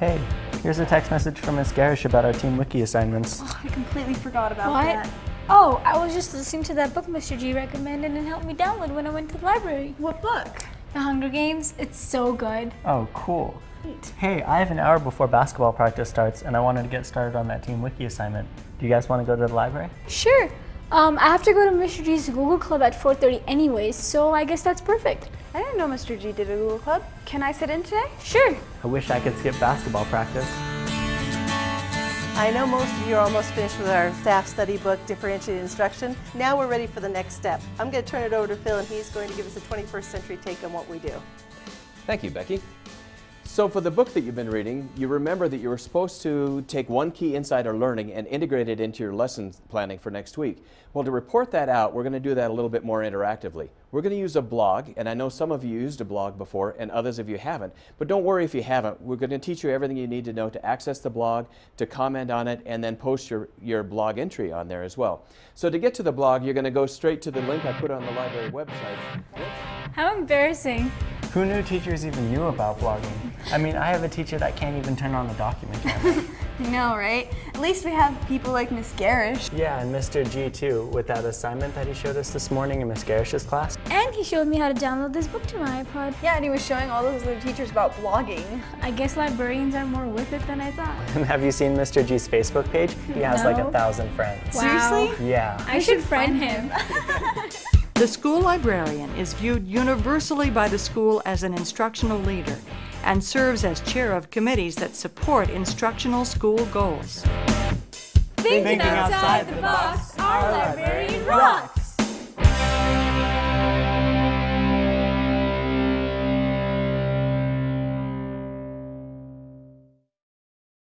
Hey, here's a text message from Miss Garish about our Team Wiki assignments. Oh, I completely forgot about What? that. Oh, I was just listening to that book Mr. G recommended and helped me download when I went to the library. What book? The Hunger Games, it's so good. Oh, cool. Hey, I have an hour before basketball practice starts, and I wanted to get started on that Team Wiki assignment. Do you guys want to go to the library? Sure. Um, I have to go to Mr. G's Google Club at 4.30 anyways, so I guess that's perfect. I didn't know Mr. G did a Google Club. Can I sit in today? Sure. I wish I could skip basketball practice. I know most of you are almost finished with our staff study book, Differentiated Instruction. Now we're ready for the next step. I'm going to turn it over to Phil and he's going to give us a 21st century take on what we do. Thank you, Becky. So for the book that you've been reading, you remember that you were supposed to take one key insight or learning and integrate it into your lesson planning for next week. Well, to report that out, we're going to do that a little bit more interactively. We're going to use a blog, and I know some of you used a blog before and others of you haven't, but don't worry if you haven't. We're going to teach you everything you need to know to access the blog, to comment on it, and then post your, your blog entry on there as well. So to get to the blog, you're going to go straight to the link I put on the library website. How embarrassing. Who knew teachers even knew about blogging? I mean, I have a teacher that can't even turn on the document camera. I know, right? At least we have people like Miss Garish. yeah, and Mr. G too, with that assignment that he showed us this morning in Miss Garish's class. And he showed me how to download this book to my iPod. Yeah, and he was showing all those other teachers about blogging. I guess librarians are more with it than I thought. And have you seen Mr. G's Facebook page? He has like a thousand friends. Wow. Seriously? Yeah. I should friend him. The school librarian is viewed universally by the school as an instructional leader and serves as chair of committees that support instructional school goals. Thinking, Thinking outside, outside, the box, our librarian rocks!